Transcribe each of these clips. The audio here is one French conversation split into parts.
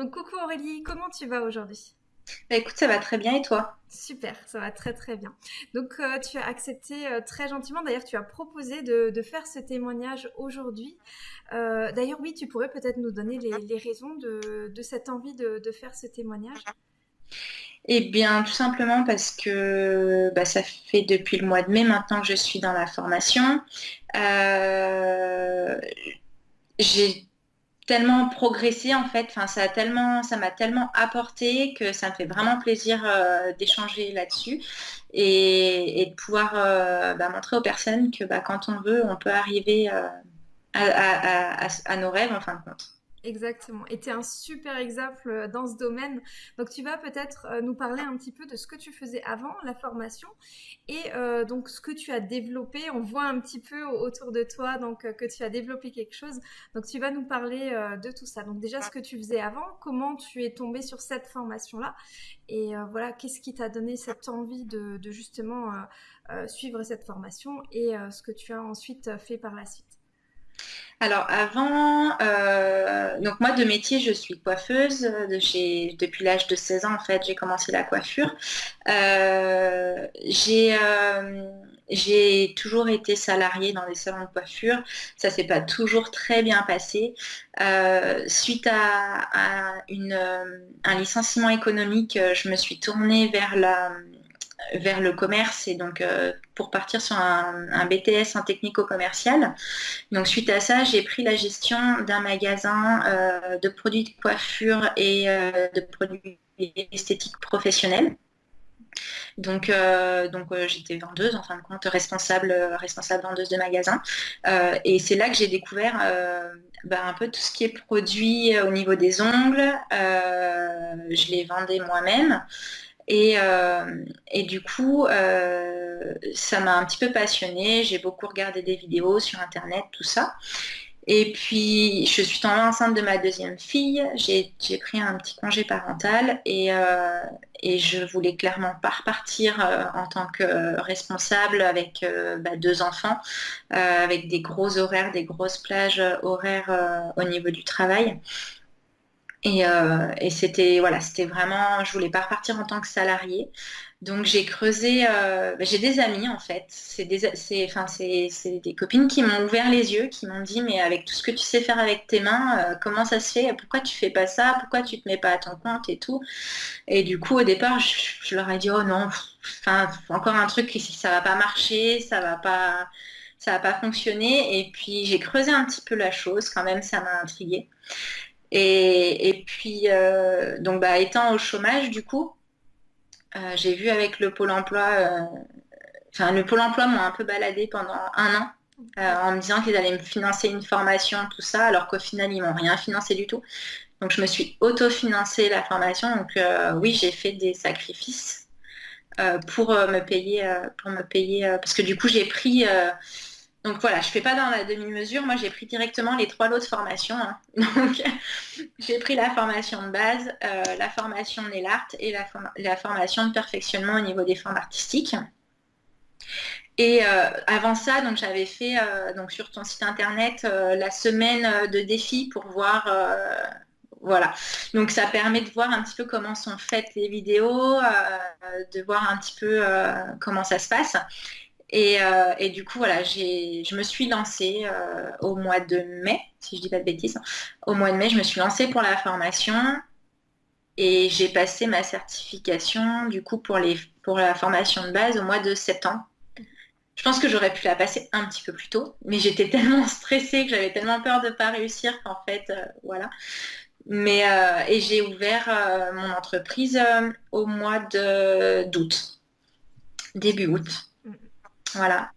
Donc coucou Aurélie, comment tu vas aujourd'hui? Bah, écoute, ça va très bien et toi? Super, ça va très très bien. Donc euh, tu as accepté euh, très gentiment, d'ailleurs tu as proposé de, faire ce témoignage aujourd'hui. Euh, d'ailleurs oui, tu pourrais peut-être nous donner les, raisons de, cette envie de, faire ce témoignage? Eh bien tout simplement parce que bah, ça fait depuis le mois de mai maintenant que je suis dans la formation. J'ai tellement progressé en fait, enfin ça a tellement, ça m'a tellement apporté que ça me fait vraiment plaisir euh, d'échanger là-dessus et, de pouvoir euh, bah, montrer aux personnes que bah, quand on veut, on peut arriver euh, à, nos rêves en fin de compte. Exactement. Et tu es un super exemple euh, dans ce domaine. Donc tu vas peut-être euh, nous parler un petit peu de ce que tu faisais avant la formation et euh, donc ce que tu as développé. On voit un petit peu autour de toi donc que tu as développé quelque chose. Donc tu vas nous parler de tout ça. Donc déjà ce que tu faisais avant, comment tu es tombé sur cette formation-là et voilà qu'est-ce qui t'a donné cette envie de, de justement suivre cette formation et ce que tu as ensuite fait par la suite? Alors avant, euh, donc moi de métier, je suis coiffeuse. De depuis l'âge de 16 ans, en fait, j'ai commencé la coiffure. Euh, euh, j'ai toujours été salariée dans les salons de coiffure. Ça s'est pas toujours très bien passé. suite à, un licenciement économique, je me suis tournée vers la vers le commerce et donc euh, pour partir sur un, BTS en technico-commercial. Donc suite à ça, j'ai pris la gestion d'un magasin euh, de produits de coiffure et euh, de produits esthétiques professionnels. Donc, j'étais vendeuse, en fin de compte, responsable, responsable vendeuse de magasin. et c'est là que j'ai découvert bah, un peu tout ce qui est produit au niveau des ongles. je les vendais moi-même. Euh, et, du coup, euh, ça m'a un petit peu passionnée. J'ai beaucoup regardé des vidéos sur Internet, tout ça. Et puis, je suis tombée enceinte de ma deuxième fille. J'ai pris un petit congé parental et, euh, je voulais clairement pas repartir en tant que responsable avec bah, deux enfants, avec des gros horaires, des grosses plages horaires au niveau du travail. Euh, et, c'était voilà, c'était vraiment, je voulais pas repartir en tant que salarié. Donc j'ai creusé, euh, bah, j'ai des amis en fait, c'est des, enfin, c'est, des copines qui m'ont ouvert les yeux, qui m'ont dit mais avec tout ce que tu sais faire avec tes mains, euh, comment ça se fait? Pourquoi tu fais pas ça? Pourquoi tu te mets pas à ton compte et tout? Et du coup au départ je, leur ai dit oh non, enfin encore un truc ça va pas marcher, ça va pas, ça va pas fonctionner. Et puis j'ai creusé un petit peu la chose, quand même ça m'a intriguée. Et, puis, euh, donc, bah, étant au chômage, du coup, euh, j'ai vu avec le Pôle emploi, euh, enfin, le Pôle emploi m'a un peu baladé pendant un an en me disant qu'ils allaient me financer une formation, tout ça, alors qu'au final, ils m'ont rien financé du tout. Donc, je me suis auto-financé la formation. Donc, oui, j'ai fait des sacrifices pour me payer, pour me payer, parce que du coup, j'ai pris donc voilà, je ne fais pas dans la demi-mesure. Moi, j'ai pris directement les trois lots de formation. Hein. Donc, j'ai pris la formation de base, euh, la formation de l'art et la, formation de perfectionnement au niveau des formes artistiques. Et euh, avant ça, j'avais fait euh, donc sur ton site internet la semaine de défi pour voir voilà. Donc ça permet de voir un petit peu comment sont faites les vidéos, de voir un petit peu comment ça se passe. Euh, et, du coup, voilà, je me suis lancée euh, au mois de mai, si je dis pas de bêtises. Au mois de mai, je me suis lancée pour la formation et j'ai passé ma certification du coup pour, les, pour la formation de base au mois de septembre. Je pense que j'aurais pu la passer un petit peu plus tôt, mais j'étais tellement stressée que j'avais tellement peur de ne pas réussir qu'en fait, euh, voilà. Mais et j'ai ouvert mon entreprise au mois d'août, début août. Voilà.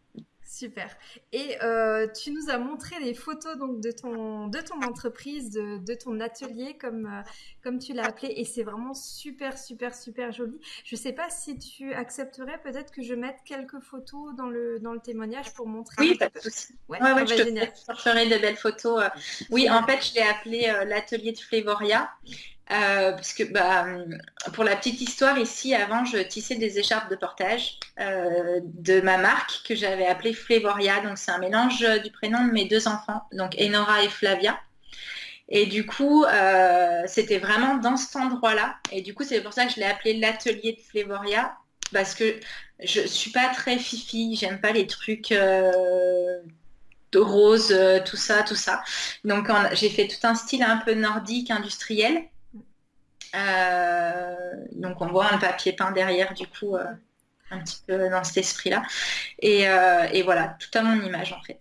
Super. Et euh, tu nous as montré les photos donc de ton de ton entreprise, de, ton atelier comme euh, comme tu l'as appelé, et c'est vraiment super super super joli. Je ne sais pas si tu accepterais peut-être que je mette quelques photos dans le dans le témoignage pour montrer. Oui, pas de souci. Ouais, ouais, ouais je te ferai de belles photos. Euh. Oui, en fait, je l'ai appelé l'atelier de Flévoria. Euh, parce que bah, pour la petite histoire ici, avant, je tissais des écharpes de portage euh, de ma marque que j'avais appelée Flévoria. Donc c'est un mélange du prénom de mes deux enfants, donc Enora et Flavia. Et du coup, euh, c'était vraiment dans cet endroit-là. Et du coup, c'est pour ça que je l'ai appelé l'atelier de Flévoria, parce que je suis pas très fifi, j'aime pas les trucs rose, tout ça, tout ça. Donc j'ai fait tout un style un peu nordique, industriel. Donc on voit un papier peint derrière, du coup, un petit peu dans cet esprit-là. Et, voilà, tout à mon image en fait.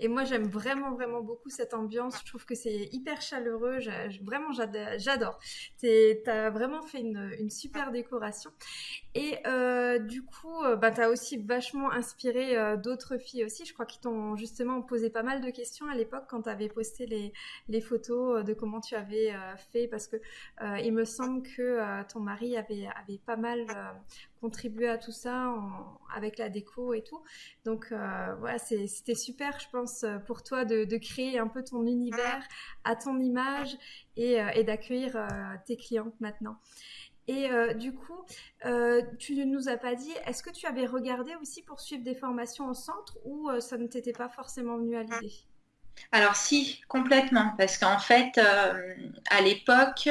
Et moi, j'aime vraiment, vraiment beaucoup cette ambiance. Je trouve que c'est hyper chaleureux. vraiment, j'adore. Tu as vraiment fait une, super décoration. Et euh, du coup, euh, bah, tu as aussi vachement inspiré euh, d'autres filles aussi. Je crois qu'ils t'ont justement posé pas mal de questions à l'époque quand tu avais posté les, photos de comment tu avais fait. Parce que il me semble que ton mari avait pas mal contribué à tout ça avec la déco et tout. Donc voilà, c'était super, je pense, pour toi de, créer un peu ton univers à ton image et, et d'accueillir tes clientes maintenant. Et euh, du coup, euh, tu ne nous as pas dit, est-ce que tu avais regardé aussi pour suivre des formations en centre ou euh, ça ne t'était pas forcément venu à l'idée? Alors si, complètement, parce qu'en fait, à l'époque,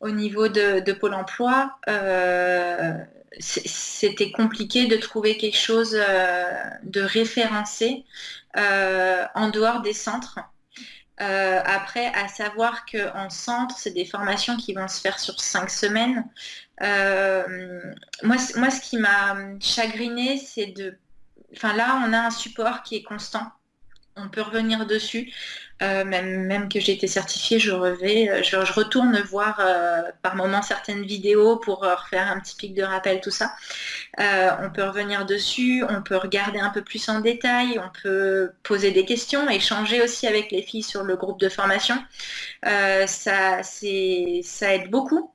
au niveau de, Pôle Emploi, c'était compliqué de trouver quelque chose de référencé en dehors des centres. Euh, après, à savoir qu'en centre, c'est des formations qui vont se faire sur cinq semaines. Euh, moi, moi, ce qui m'a chagriné, c'est de... Enfin, là, on a un support qui est constant. On peut revenir dessus. Euh, même, que j'ai été certifiée, je, revais, je, retourne voir par moments certaines vidéos pour refaire un petit pic de rappel, tout ça. Euh, on peut revenir dessus, on peut regarder un peu plus en détail, on peut poser des questions, échanger aussi avec les filles sur le groupe de formation. Euh, ça, aide beaucoup.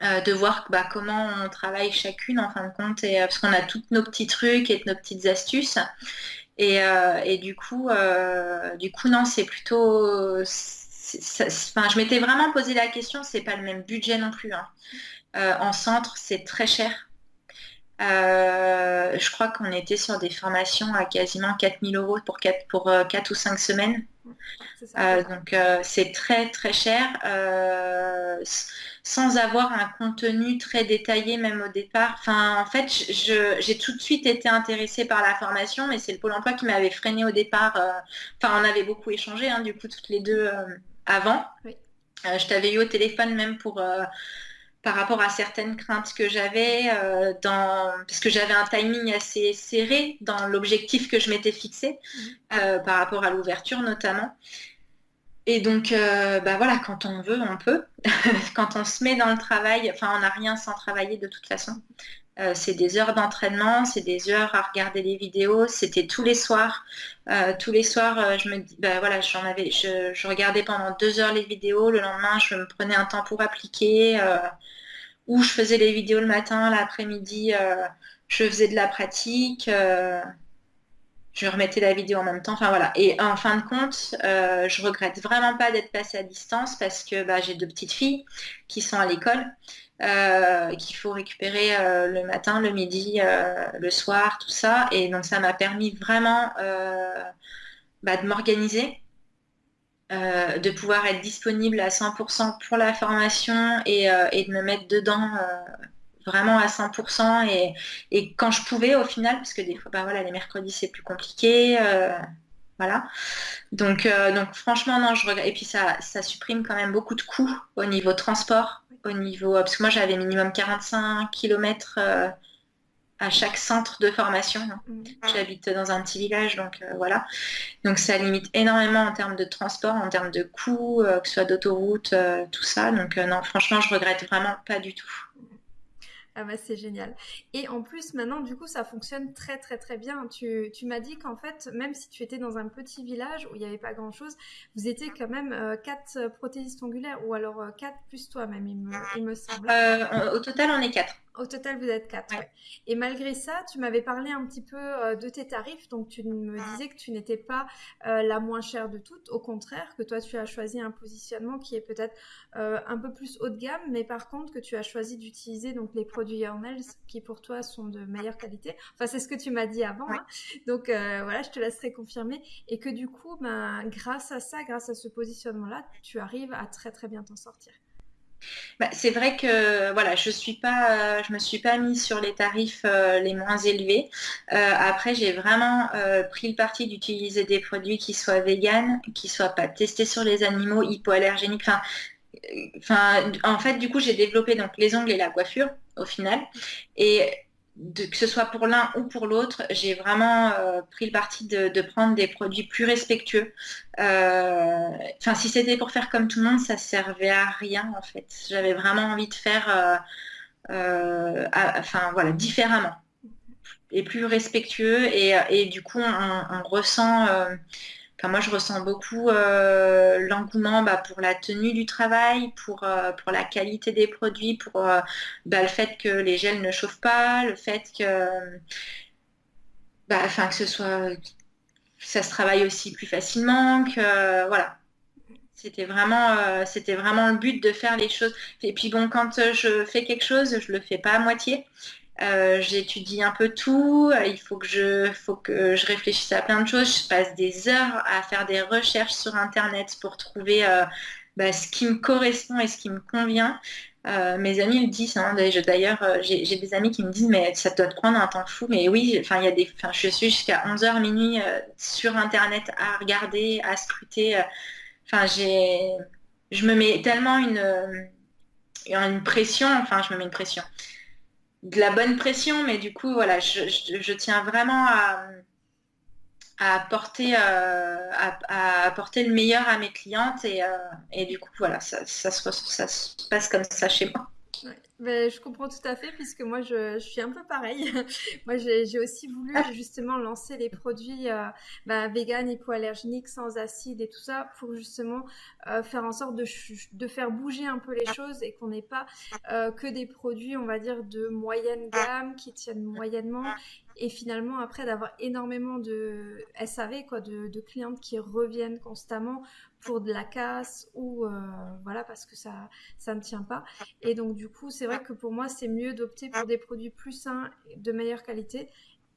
Euh, de voir bah, comment on travaille chacune en fin de compte, et, parce qu'on a tous nos petits trucs et nos petites astuces. Et, du coup, du coup, non, c'est plutôt. Je m'étais vraiment posé la question, c'est pas le même budget non plus. Hein. en centre, c'est très cher. Euh, je crois qu'on était sur des formations à quasiment 4000 euros pour 4, pour, 4 euh, ou 5 semaines. Euh, donc c'est très très cher sans avoir un contenu très détaillé même au départ. Enfin, en fait, j'ai tout de suite été intéressée par la formation, mais c'est le Pôle emploi qui m'avait freiné au départ. Enfin, on avait beaucoup échangé, hein, du coup, toutes les deux avant. je t'avais eu au téléphone même pour par rapport à certaines craintes que j'avais, euh, parce que j'avais un timing assez serré dans l'objectif que je m'étais fixé, mhm. euh, par rapport à l'ouverture notamment. Et donc, euh, bah voilà, quand on veut, on peut. quand on se met dans le travail, enfin, on n'a rien sans travailler de toute façon. c'est des heures d'entraînement, c'est des heures à regarder les vidéos. C'était tous les soirs. tous les soirs, je me dis, bah voilà, j'en avais, je, je, regardais pendant deux heures les vidéos. Le lendemain, je me prenais un temps pour appliquer où je faisais les vidéos le matin, l'après-midi, euh, je faisais de la pratique, euh, je remettais la vidéo en même temps. Enfin voilà. Et en fin de compte, euh, je regrette vraiment pas d'être passée à distance parce que bah, j'ai deux petites filles qui sont à l'école. qu'il faut récupérer le matin, le midi, le soir, tout ça. Et donc ça m'a permis vraiment bah, de m'organiser, euh, de pouvoir être disponible à 100% pour la formation euh, et, de me mettre dedans euh, vraiment à 100% et, et, quand je pouvais au final, parce que des fois, bah voilà, les mercredis c'est plus compliqué, voilà. Donc, donc franchement, non, je regarde. Et puis ça, ça supprime quand même beaucoup de coûts au niveau transport, au niveau, parce que moi j'avais minimum 45 km à chaque centre de formation. Mm. J'habite dans un petit village, donc euh, voilà. Donc ça limite énormément en termes de transport, en termes de coûts, euh, que ce soit d'autoroute, euh, tout ça. Donc non, franchement, je regrette vraiment pas du tout. Ah bah c'est génial. Et en plus, maintenant, du coup, ça fonctionne très très très bien. Tu, tu m'as dit qu'en fait, même si tu étais dans un petit village où il n'y avait pas grand-chose, vous étiez quand même quatre prothésistes ongulaires, ou alors quatre plus toi-même, il me, il me semble. au total, on est quatre. Au total, vous êtes quatre. Et malgré ça, tu m'avais parlé un petit peu euh, de tes tarifs. Donc, tu me disais que tu n'étais pas euh, la moins chère de toutes. Au contraire, que toi, tu as choisi un positionnement qui est peut-être euh, un peu plus haut de gamme. Mais par contre, que tu as choisi d'utiliser donc les produits Yarnels qui pour toi sont de meilleure qualité. Enfin, c'est ce que tu m'as dit avant. Hein. Donc, voilà, je te laisserai confirmer. Et que du coup, ben, grâce à ça, grâce à ce positionnement-là, tu arrives à très, très bien t'en sortir. Bah, c'est vrai que voilà, je suis je me suis pas mise sur les tarifs euh, les moins élevés. Euh, après, j'ai vraiment euh, pris le parti d'utiliser des produits qui soient véganes, qui soient pas testés sur les animaux, hypoallergéniques. Enfin, en fait, du coup, j'ai développé donc les ongles et la coiffure au final. Que ce soit pour l'un ou pour l'autre, j'ai vraiment euh, pris le parti de, prendre des produits plus respectueux. Euh, enfin, si c'était pour faire comme tout le monde, ça servait à rien en fait. J'avais vraiment envie de faire, euh, enfin voilà, différemment et plus respectueux. Et, du coup, on ressent moi, je ressens beaucoup euh, l'engouement bah, pour la tenue du travail, pour, euh, pour la qualité des produits, pour euh, bah, le fait que les gels ne chauffent pas, le fait que, bah, que ce soit, ça se travaille aussi plus facilement, que voilà. C'était vraiment, vraiment le but de faire les choses. Et puis bon, quand je fais quelque chose, je le fais pas à moitié. Euh, j'étudie un peu tout, euh, il faut que, je, faut que je réfléchisse à plein de choses, je passe des heures à faire des recherches sur Internet pour trouver euh, bah, ce qui me correspond et ce qui me convient. mes amis le disent, hein, d'ailleurs j'ai des amis qui me disent mais ça doit te prendre un temps fou, mais oui, y a des, je suis jusqu'à 11h minuit sur Internet à regarder, à scruter, enfin j'ai, je me mets tellement une, une pression, enfin je me mets une pression de la bonne pression, mais du coup, voilà, je, tiens vraiment à, à apporter, euh, à, apporter le meilleur à mes clientes et, euh, du coup, voilà, ça, ça se passe comme ça chez moi. Ben, je comprends tout à fait puisque moi je, suis un peu pareil. moi j'ai aussi voulu ah. justement lancer les produits euh, ben, vegan, hypoallergéniques, sans acide et tout ça pour justement euh, faire en sorte de, de, faire bouger un peu les choses et qu'on n'ait pas euh, que des produits on va dire de moyenne gamme qui tiennent moyennement et finalement après d'avoir énormément de SAV quoi de, de, clientes qui reviennent constamment pour de la casse ou euh, voilà parce que ça ça ne tient pas. Et donc du coup c'est vrai que pour moi c'est mieux d'opter pour des produits plus sains de meilleure qualité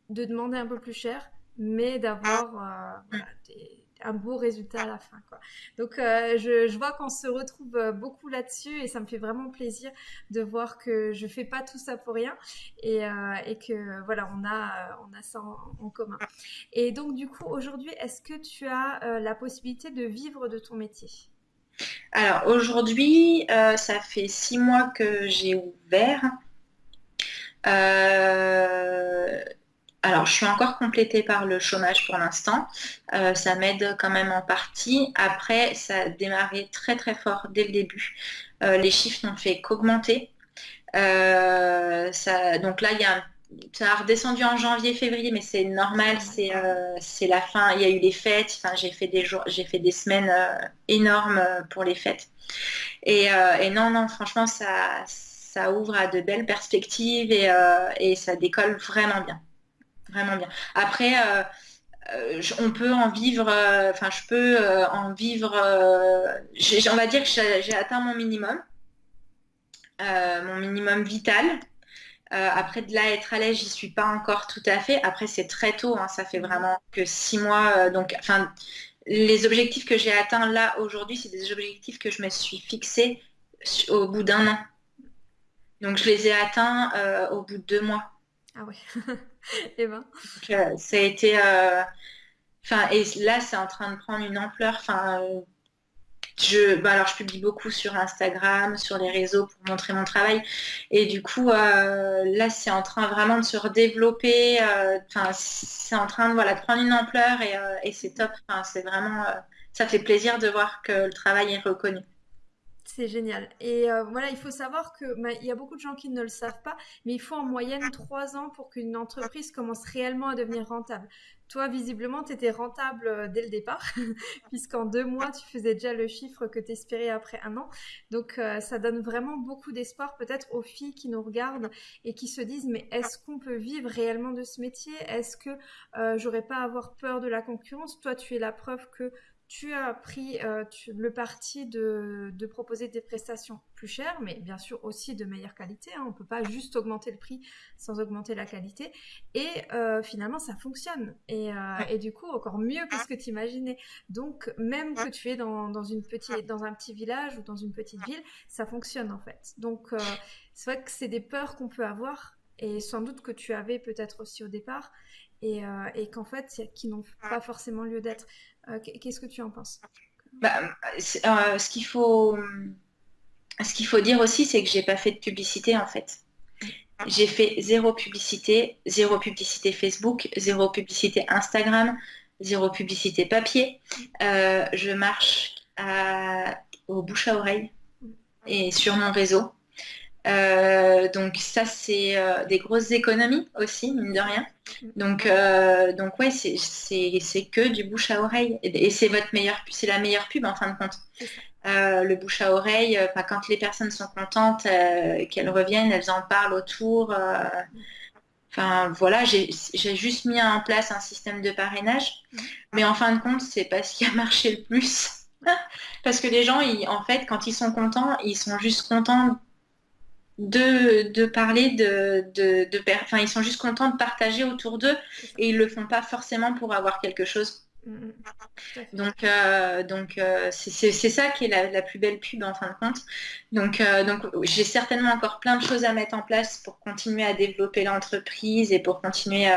de demander un peu plus cher mais d'avoir euh, des un beau résultat à la fin. Quoi. Donc, euh, je, vois qu'on se retrouve euh, beaucoup là-dessus et ça me fait vraiment plaisir de voir que je fais pas tout ça pour rien et, euh, et que voilà, on a, on a ça en, commun. Et donc, du coup, aujourd'hui, est-ce que tu as la possibilité de vivre de ton métier? Alors, aujourd'hui, ça fait six mois que j'ai ouvert. Euh, alors, je suis encore complétée par le chômage pour l'instant. Euh, ça m'aide quand même en partie. Après, ça a démarré très très fort dès le début. Euh, les chiffres n'ont fait qu'augmenter. Euh, donc là, il y a ça a redescendu en janvier, février, mais c'est normal, c'est la fin. Il y a eu les fêtes. Enfin, j'ai fait des jours, j'ai fait des semaines énormes pour les fêtes. Et, non, non, franchement, ça, ça ouvre à de belles perspectives et ça décolle vraiment bien vraiment bien. Après, euh, euh, on peut en vivre, euh, enfin, je peux en vivre, on va dire que j'ai atteint mon minimum, mon minimum vital. après de là être à l'aise, j'y suis pas encore tout à fait. Après, c'est très tôt, hein, ça fait vraiment que six mois. donc, enfin, les objectifs que j'ai atteints là aujourd'hui, c'est des objectifs que je me suis fixés au bout d'un an. Donc, je les ai atteints au bout de deux mois. Ah oui. et eh ben. Euh, ça a été. Euh, enfin, et là, c'est en train de prendre une ampleur. Enfin, je, bah alors je publie beaucoup sur Instagram, sur les réseaux pour montrer mon travail. Et du coup, euh, là, c'est en train vraiment de se redévelopper. Enfin, c'est en train de, voilà, de prendre une ampleur et, c'est top. C'est vraiment, ça fait plaisir de voir que le travail est reconnu. C'est génial. Et euh, voilà, il faut savoir que bah, il y a beaucoup de gens qui ne le savent pas, mais il faut en moyenne trois ans pour qu'une entreprise commence réellement à devenir rentable. Toi, visiblement, tu étais rentable euh, dès le départ, puisqu'en deux mois, tu faisais déjà le chiffre que tu espérais après un an. Donc, euh, ça donne vraiment beaucoup d'espoir peut-être aux filles qui nous regardent et qui se disent, mais est-ce qu'on peut vivre réellement de ce métier? Est-ce que j'aurais pas à avoir peur de la concurrence? Toi, tu es la preuve que tu as pris euh, le parti de, proposer des prestations plus chères, mais bien sûr aussi de meilleure qualité. Hein. On ne peut pas juste augmenter le prix sans augmenter la qualité. Et euh, finalement, ça fonctionne. Euh, et, du coup, encore mieux que ce que tu imaginais. Donc, même que tu es dans, une petite, dans un petit village ou dans une petite ville, ça fonctionne en fait. Donc, c'est vrai que c'est des peurs qu'on peut avoir et sans doute que tu avais peut-être aussi au départ et, qu'en fait, qui n'ont pas forcément lieu d'être. Euh, qu'est-ce que tu en penses? Bah, euh, Ce qu'il faut, qu'il faut dire aussi, c'est que j'ai pas fait de publicité en fait. J'ai fait zéro publicité, zéro publicité Facebook, zéro publicité Instagram, zéro publicité papier. Euh, je marche au bouche à oreille et sur mon réseau. Donc ça, c'est des grosses économies aussi, mine de rien. Donc, euh, donc ouais, c'est que du bouche à oreille. Et, c'est votre meilleure, c'est la meilleure pub en fin de compte. Euh, le bouche à oreille, euh, quand les personnes sont contentes, qu'elles reviennent, elles en parlent autour. Enfin voilà, j'ai juste mis en place un système de parrainage. Mhm. Mais en fin de compte, c'est pas ce qui a marché le plus. Parce que les gens, ils, en fait, quand ils sont contents, ils sont juste contents de, parler de, de, de enfin, ils sont juste contents de partager autour d'eux et ils le font pas forcément pour avoir quelque chose. Mm, mm. Donc, euh, donc euh, c'est ça qui est la, plus belle pub en fin de compte. Donc, euh, donc j'ai certainement encore plein de choses à mettre en place pour continuer à développer l'entreprise et pour continuer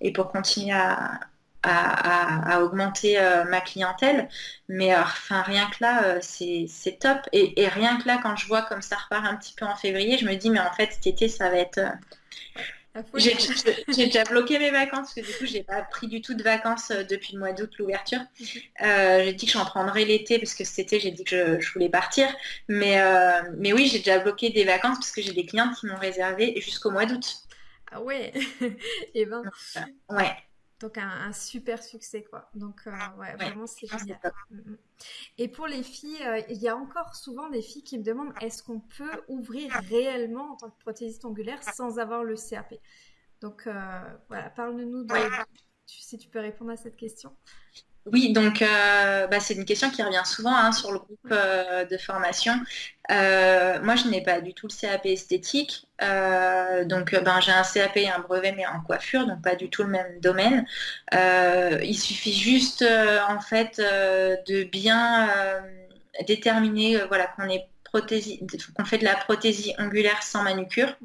et pour continuer à, à, augmenter euh, ma clientèle. Mais euh, enfin, rien que là, euh, c'est top. Et, rien que là, quand je vois comme ça repart un petit peu en février, je me dis, mais en fait, cet été, ça va être... J'ai déjà bloqué mes vacances parce que du coup j'ai pas pris du tout de vacances depuis le mois d'août l'ouverture. Mhm. j'ai dit que j'en prendrais l'été parce que cet été j'ai dit que je, voulais partir. Mais, mais oui j'ai déjà bloqué des vacances parce que j'ai des clientes qui m'ont réservé jusqu'au mois d'août. Ah ouais Et eh ben. ouais. Donc un, super succès quoi. Donc euh, ouais, vraiment c'est génial. Mm, mm. Et pour les filles, euh, il y a encore souvent des filles qui me demandent est-ce qu'on peut ouvrir réellement en tant que prothésiste ongulaire sans avoir le CAP Donc euh, voilà, parle-nous de, si tu peux répondre à cette question. Oui, donc euh, bah, c'est une question qui revient souvent hein, sur le groupe euh, de formation. Euh, moi, je n'ai pas du tout le CAP esthétique. donc, ben, j'ai un CAP et un brevet, mais en coiffure, donc pas du tout le même domaine. il suffit juste, en fait, de bien déterminer voilà, qu'on est qu'on fait de la prothésie ongulaire sans manucure.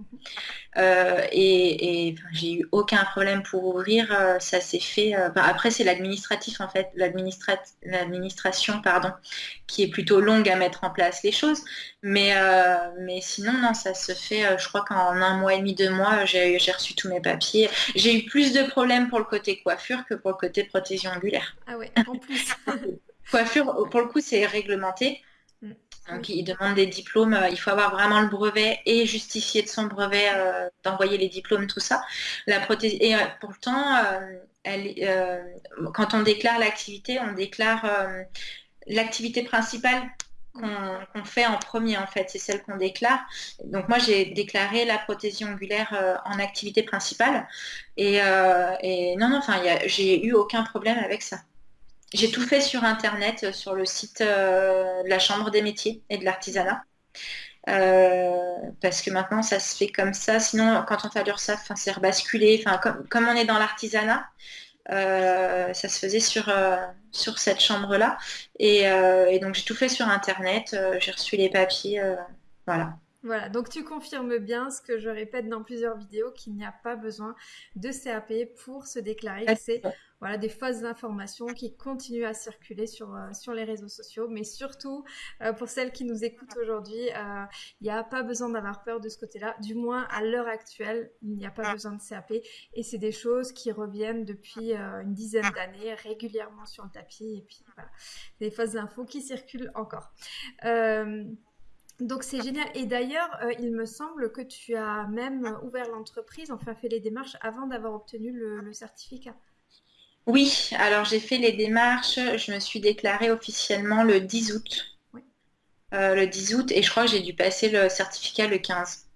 Euh, et, j'ai eu aucun problème pour ouvrir. Euh, ça s'est fait. Euh, après, c'est l'administratif en fait, l'administration pardon, qui est plutôt longue à mettre en place les choses. Mais, mais sinon, non, ça se fait. je crois qu'en un mois et demi, deux mois, j'ai reçu tous mes papiers. J'ai eu plus de problèmes pour le côté coiffure que pour le côté prothésie ongulaire. Ah ouais, en plus. coiffure, pour le coup, c'est réglementé. Donc, il demande des diplômes. Euh, il faut avoir vraiment le brevet et justifier de son brevet, euh, d'envoyer les diplômes, tout ça. La prothèse... Et euh, pourtant, quand on déclare l'activité, on déclare l'activité principale qu'on fait en premier, en fait. C'est celle qu'on déclare. Donc, moi, j'ai déclaré la prothésie ongulaire en activité principale. Et, et non, non, enfin, j'ai eu aucun problème avec ça. J'ai tout fait sur Internet, euh, sur le site euh, de la Chambre des métiers et de l'artisanat. Euh, parce que maintenant ça se fait comme ça. Sinon, quand on fait l'URSSAF, c'est rebasculé. Enfin, comme, on est dans l'artisanat, ça se faisait sur, sur cette chambre-là. Et, et, donc j'ai tout fait sur Internet. j'ai reçu les papiers. voilà. Voilà, donc tu confirmes bien ce que je répète dans plusieurs vidéos, qu'il n'y a pas besoin de CAP pour se déclarer. C'est voilà, des fausses informations qui continuent à circuler sur, sur les réseaux sociaux. Mais surtout, pour celles qui nous écoutent aujourd'hui, il n'y a pas besoin d'avoir peur de ce côté-là. Du moins, à l'heure actuelle, il n'y a pas besoin de CAP. Et c'est des choses qui reviennent depuis une dizaine d'années régulièrement sur le tapis. Et puis, voilà, des fausses infos qui circulent encore. Donc c'est génial. Et d'ailleurs, euh, il me semble que tu as même ouvert l'entreprise, enfin fait les démarches avant d'avoir obtenu le, certificat. Oui, alors j'ai fait les démarches, je me suis déclarée officiellement le 10 août. Oui. Euh, le 10 août et je crois que j'ai dû passer le certificat le 15.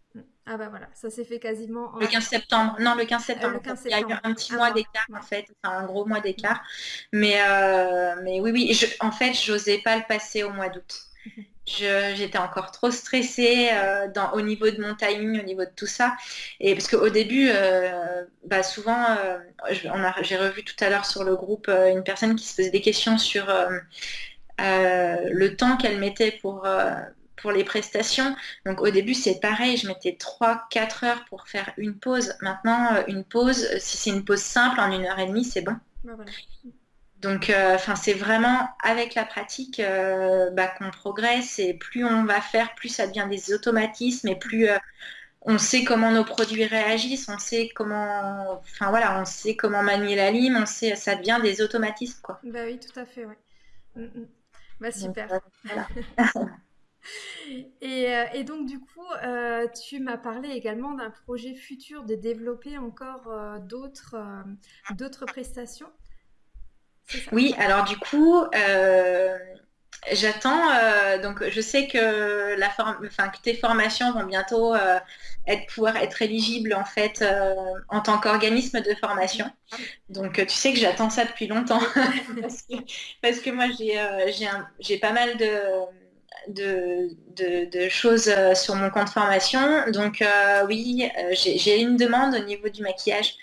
Ah bah voilà, ça s'est fait quasiment Le 15 septembre. Non, le 15 septembre. Il y a eu un petit mois d'écart en fait, enfin un gros mois d'écart. Mais, euh, mais oui, oui, je, en fait, j'osais pas le passer au mois d'août. J'étais encore trop stressée euh, au niveau de mon timing, au niveau de tout ça. Et parce qu'au début, euh, bah souvent, euh, j'ai revu tout à l'heure sur le groupe une personne qui se posait des questions sur le temps qu'elle mettait pour, pour les prestations. Donc au début, c'est pareil, je mettais 3-4 heures pour faire une pause. Maintenant, une pause, si c'est une pause simple, en une heure et demie, c'est bon. Bah, donc, euh, c'est vraiment avec la pratique euh, bah, qu'on progresse et plus on va faire, plus ça devient des automatismes et plus euh, on sait comment nos produits réagissent, on sait comment, enfin voilà, on sait comment manier la lime, on sait, ça devient des automatismes quoi. Bah oui, tout à fait, ouais. Mm, mm. Bah super. et, donc du coup, tu m'as parlé également d'un projet futur de développer encore d'autres d'autres prestations. Oui, alors du coup, euh, j'attends. Euh, donc, je sais que, la enfin, que tes formations vont bientôt euh, pouvoir être éligibles en fait en tant qu'organisme de formation. Donc, tu sais que j'attends ça depuis longtemps parce, que, moi, j'ai pas mal de, de, choses sur mon compte formation. Donc oui, j'ai une demande au niveau du maquillage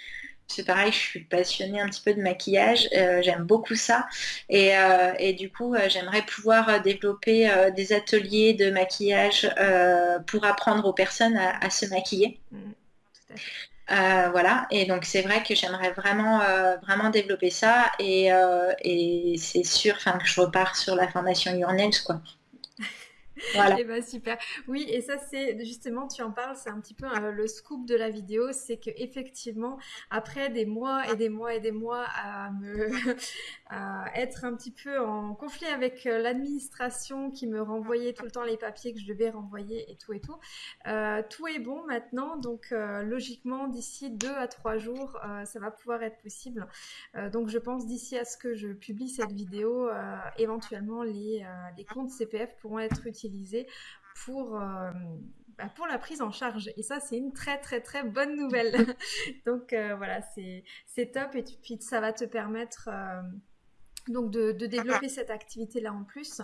c'est pareil, je suis passionnée un petit peu de maquillage, euh, j'aime beaucoup ça. Et, euh, du coup, euh, j'aimerais pouvoir développer des ateliers de maquillage pour apprendre aux personnes à, se maquiller. Mmh, voilà, et donc c'est vrai que j'aimerais vraiment, vraiment développer ça et, c'est sûr que je repars sur la formation Your quoi. Voilà. Et eh ben super. Oui, et ça c'est justement, tu en parles, c'est un petit peu euh, le scoop de la vidéo, c'est que effectivement, après des mois et des mois et des mois à me être un petit peu en conflit avec euh, l'administration qui me renvoyait tout le temps les papiers que je devais renvoyer et tout et tout, euh, tout est bon maintenant. Donc logiquement, d'ici deux à trois jours, ça va pouvoir être possible. donc je pense d'ici à ce que je publie cette vidéo, éventuellement les, les comptes CPF pourront être utilisés pour, euh, bah, pour la prise en charge. Et ça, c'est une très très très bonne nouvelle. Donc euh, voilà, c'est top et puis ça va te permettre euh, donc de, développer cette activité-là en plus.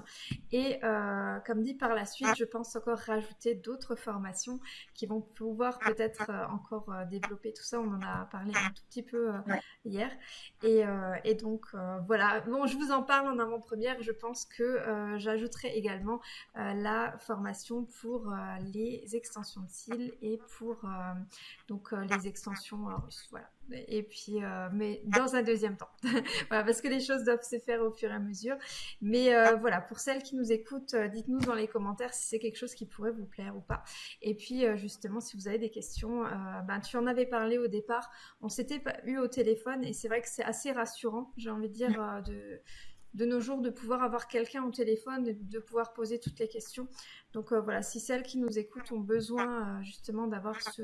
Et euh, comme dit par la suite, je pense encore rajouter d'autres formations qui vont pouvoir peut-être euh, encore euh, développer tout ça. On en a parlé un tout petit peu hier. Et, donc voilà, bon, je vous en parle en avant-première. Je pense que j'ajouterai également la formation pour les extensions de cils et pour donc les extensions russes. Voilà. Et puis, mais dans un deuxième temps. voilà, parce que les choses doivent se faire au fur et à mesure. Mais euh, voilà, pour celles qui nous écoutent, euh, dites-nous dans les commentaires si c'est quelque chose qui pourrait vous plaire ou pas. Et puis euh, justement, si vous avez des questions, ben, tu en avais parlé au départ. On s'était eu au téléphone et c'est vrai que c'est assez rassurant, j'ai envie de dire, de de nos jours de pouvoir avoir quelqu'un au téléphone, de, de, pouvoir poser toutes les questions. Donc voilà, si celles qui nous écoutent ont besoin justement d'avoir ce,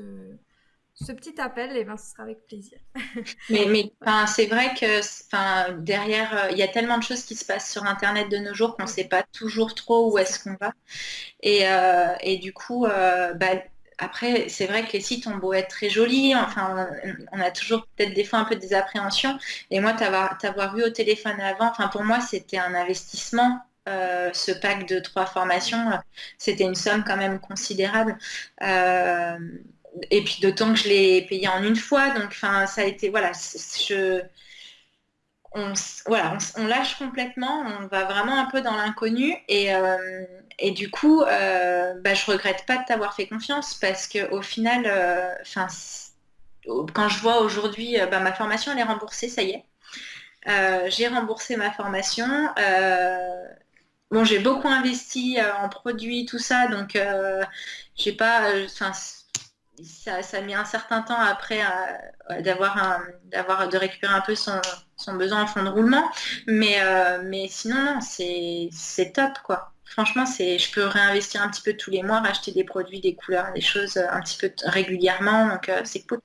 ce petit appel, et eh ben, ce sera avec plaisir. mais mais c'est vrai que derrière, euh, il y a tellement de choses qui se passent sur Internet de nos jours qu'on ne sait pas toujours trop où est-ce qu'on va. Et, euh, et, du coup, euh, bah, après, c'est vrai que les sites ont beau être très jolis, enfin, on a toujours peut-être des fois un peu des appréhensions. Et moi, t'avoir vu au téléphone avant, enfin, pour moi, c'était un investissement. ce pack de trois formations, c'était une somme quand même considérable et puis d'autant que je l'ai payé en une fois, donc enfin ça a été voilà, je on, voilà, on, lâche complètement, on va vraiment un peu dans l'inconnu et, euh, et, du coup, euh, bah, je regrette pas de t'avoir fait confiance parce que au final, euh, quand je vois aujourd'hui, bah, ma formation elle est remboursée, ça y est. j'ai remboursé ma formation. bon, j'ai beaucoup investi en produits, tout ça, donc j'ai pas, ça, mis un certain temps après d'avoir d'avoir de récupérer un peu son, besoin en fond de roulement. Mais, euh, sinon, non, c'est top, quoi. Franchement, je peux réinvestir un petit peu tous les mois, racheter des produits, des couleurs, des choses un petit peu régulièrement. Donc, euh, c'est cool.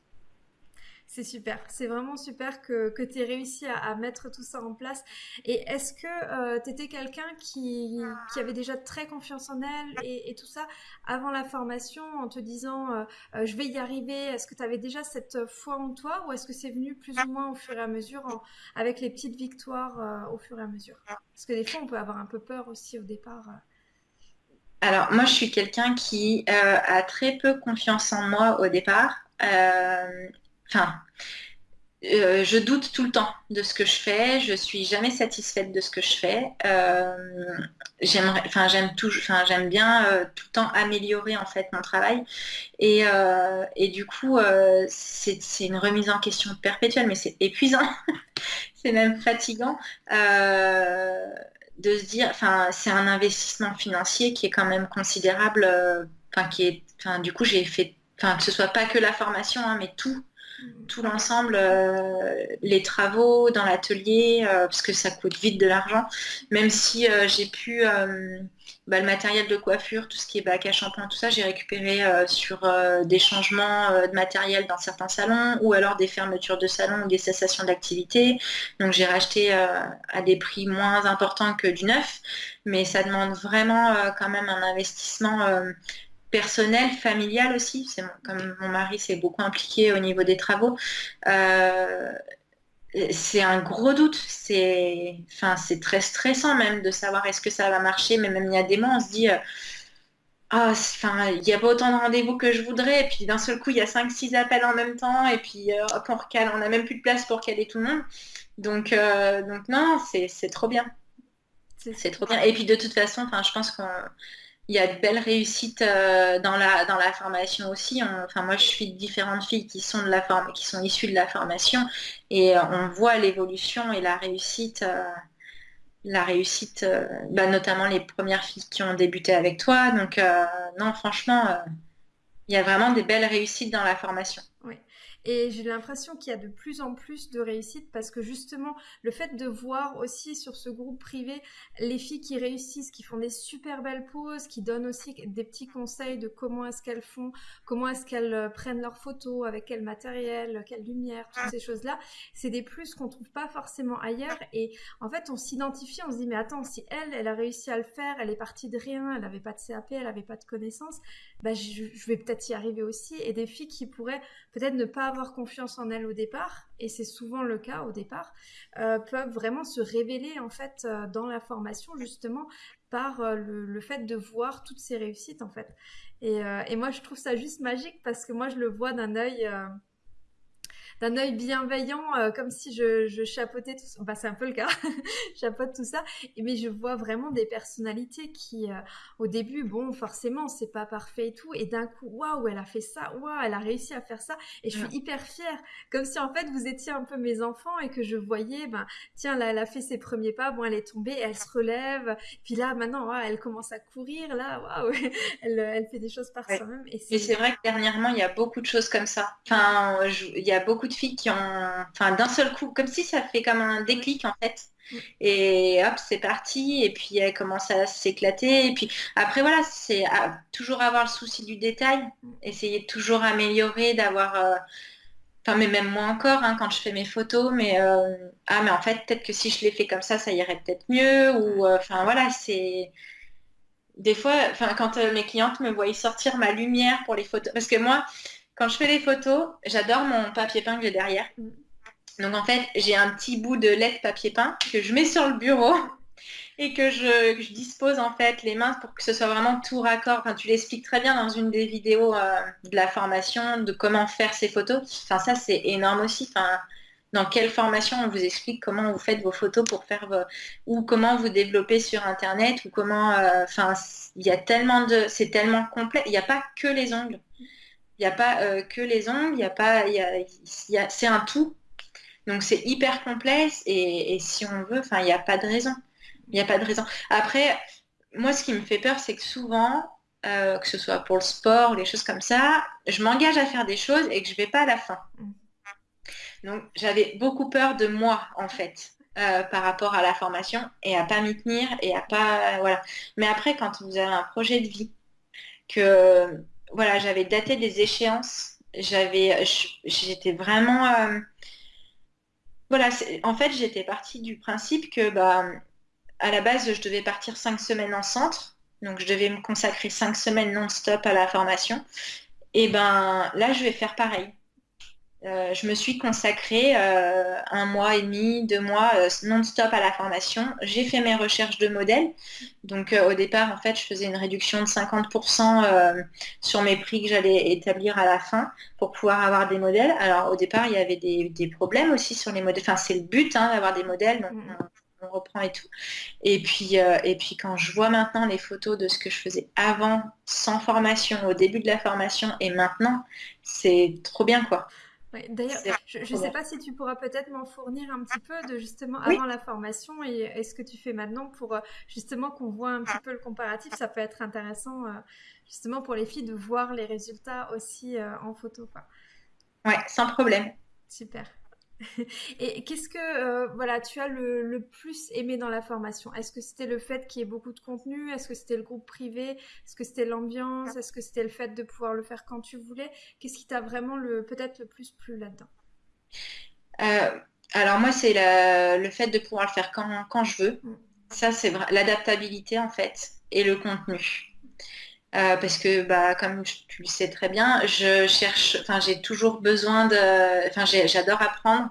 C'est super, c'est vraiment super que, que tu aies réussi à, mettre tout ça en place. Et est-ce que euh, tu étais quelqu'un qui, qui, avait déjà très confiance en elle et, tout ça avant la formation en te disant euh, euh, je vais y arriver? Est-ce que tu avais déjà cette foi en toi ou est-ce que c'est venu plus ou moins au fur et à mesure avec les petites victoires au fur et à mesure? Parce que des fois on peut avoir un peu peur aussi au départ. Alors moi je suis quelqu'un qui a très peu confiance en moi au départ. Enfin, euh, je doute tout le temps de ce que je fais. Je suis jamais satisfaite de ce que je fais. Euh, enfin, j'aime enfin, j'aime bien euh, tout le temps améliorer en fait mon travail. Et, du coup, c'est, une remise en question perpétuelle, mais c'est épuisant. c'est même fatigant. de se dire, enfin, c'est un investissement financier qui est quand même considérable. Enfin, qui est, enfin, du coup, j'ai fait, enfin, que ce soit pas que la formation, hein, mais tout tout l'ensemble, euh, les travaux dans l'atelier, euh, parce que ça coûte vite de l'argent. Même si euh, j'ai pu, bah, le matériel de coiffure, tout ce qui est bac à shampoing, tout ça, j'ai récupéré sur des changements de matériel dans certains salons ou alors des fermetures de salons ou des cessations d'activité. Donc j'ai racheté à des prix moins importants que du neuf, mais ça demande vraiment quand même un investissement personnel, familial aussi. C'est comme mon mari s'est beaucoup impliqué au niveau des travaux. Euh, c'est un gros doute. C'est, enfin, c'est très stressant même de savoir est-ce que ça va marcher. Mais même il y a des mois, on se dit. Euh, ah, enfin, il n'y a pas autant de rendez-vous que je voudrais, et puis d'un seul coup, il y a 5-6 appels en même temps, et puis euh, hop, on recale, on n'a même plus de place pour caler tout le monde. Donc, donc non, c'est trop bien. C'est trop bien. Et puis de toute façon, je pense qu'on il y a de belles réussites euh, dans, la, dans la formation aussi. enfin, moi, je suis différentes filles qui sont, de la qui sont issues de la formation et euh, on voit l'évolution et la réussite, euh, la réussite bah, notamment les premières filles qui ont débuté avec toi. Donc, non, franchement, il y a vraiment des belles réussites dans la formation. Et j'ai l'impression qu'il y a de plus en plus de réussite parce que justement, le fait de voir aussi sur ce groupe privé les filles qui réussissent, qui font des super belles poses, qui donnent aussi des petits conseils de comment est-ce qu'elles font, comment est-ce qu'elles euh, prennent leurs photos, avec quel matériel, quelle lumière, toutes ces choses-là, c'est des plus qu'on trouve pas forcément ailleurs. Et en fait, on s'identifie, on se dit, mais attends, si elle, elle a réussi à le faire, elle est partie de rien, elle n'avait pas de CAP, elle n'avait pas de connaissances, bah, je, je vais peut-être y arriver aussi. Et des filles qui pourraient peut-être ne pas avoir confiance en elles au départ, et c'est souvent le cas au départ, euh, peuvent vraiment se révéler en fait euh, dans la formation justement par euh, le, fait de voir toutes ces réussites en fait. Et, et, moi je trouve ça juste magique parce que moi je le vois d'un œil d'un œil bienveillant, euh, comme si je, je chapeautais tout ça. Enfin, c'est un peu le cas, je chapeaute tout ça. Mais je vois vraiment des personnalités qui, euh, au début, bon, forcément, c'est pas parfait et tout. Et d'un coup, waouh, elle a fait ça, waouh, elle a réussi à faire ça. Et je suis hyper fière. Comme si, en fait, vous étiez un peu mes enfants et que je voyais, ben, tiens, là, elle a fait ses premiers pas, bon, elle est tombée, elle se relève. Puis là, maintenant, elle commence à courir, là, waouh, elle, elle fait des choses par soi-même. Et c'est vrai que dernièrement, il y a beaucoup de choses comme ça. Enfin, il y a beaucoup de filles qui ont, enfin, d'un seul coup, comme si ça fait comme un déclic en fait. Et hop, c'est parti. Et puis elle commence à s'éclater. Et puis après, voilà, c'est toujours avoir le souci du détail, essayer de toujours améliorer, d'avoir. Euh, enfin, mais même moi encore, hein, quand je fais mes photos, mais euh, ah, mais en fait, peut-être que si je les fais comme ça, ça irait peut-être mieux. Ou euh, enfin, voilà, c'est des fois, enfin, quand mes clientes me voient sortir ma lumière pour les photos, parce que moi, quand je fais les photos, j'adore mon papier peint que j'ai derrière. Mm. Donc en fait, j'ai un petit bout de lait papier peint que je mets sur le bureau et que je, dispose en fait les mains pour que ce soit vraiment tout raccord. Enfin, tu l'expliques très bien dans une des vidéos euh, de la formation de comment faire ces photos. Enfin, ça c'est énorme aussi. Enfin, dans quelle formation on vous explique comment vous faites vos photos pour faire ou comment vous développez sur internet ou comment euh, enfin il y a tellement de c'est tellement complet il n'y a pas que les ongles il n'y a pas euh, que les ongles, il y a pas, il y a, c'est un tout. Donc c'est hyper complexe et, si on veut, enfin, il n'y a pas de raison. Il n'y a pas de raison. Après, moi, ce qui me fait peur, c'est que souvent, euh, que ce soit pour le sport, les choses comme ça, je m'engage à faire des choses et que je ne vais pas à la fin. Donc j'avais beaucoup peur de moi, en fait. Euh, par rapport à la formation et à pas m'y tenir et à pas voilà. Mais après, quand vous avez un projet de vie, que voilà, j'avais daté des échéances, j'étais vraiment euh, voilà, en fait, j'étais partie du principe que bah à la base, je devais partir cinq semaines en centre, donc je devais me consacrer cinq semaines non-stop à la formation. Et ben là, je vais faire pareil. Euh, je me suis consacrée euh, un mois et demi, deux mois euh, non-stop à la formation. J'ai fait mes recherches de modèles. Donc au départ, en fait, je faisais une réduction de 50% sur mes prix que j'allais établir à la fin pour pouvoir avoir des modèles. Alors au départ, il y avait des, problèmes aussi sur les modèles. Enfin, c'est le but hein, d'avoir des modèles. Donc, mm. on, reprend et tout. Et puis, et puis quand je vois maintenant les photos de ce que je faisais avant, sans formation, au début de la formation et maintenant, c'est trop bien quoi. D'ailleurs, je ne sais pas si tu pourras peut-être m'en fournir un petit peu de justement avant la formation et, ce que tu fais maintenant pour euh, justement qu'on voit un petit peu le comparatif. Ça peut être intéressant euh, justement pour les filles de voir les résultats aussi euh, en photo. Quoi. Ouais, sans problème. Super. Et qu'est-ce que euh, voilà, tu as le, plus aimé dans la formation? Est-ce que c'était le fait qu'il y ait beaucoup de contenu? Est-ce que c'était le groupe privé? Est-ce que c'était l'ambiance? Est-ce que c'était le fait de pouvoir le faire quand tu voulais? Qu'est-ce qui t'a vraiment le peut-être le plus plu là-dedans? Euh, Alors moi, c'est le fait de pouvoir le faire quand, je veux. Mm. Ça, c'est l'adaptabilité en fait et le contenu. Euh, parce que, bah, comme tu le sais très bien, je cherche, enfin, j'ai toujours besoin de, enfin, j'adore apprendre,